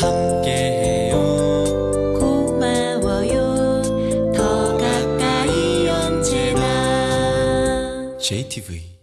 함께해요. 고마워요. 더 가까이 언제나. JTV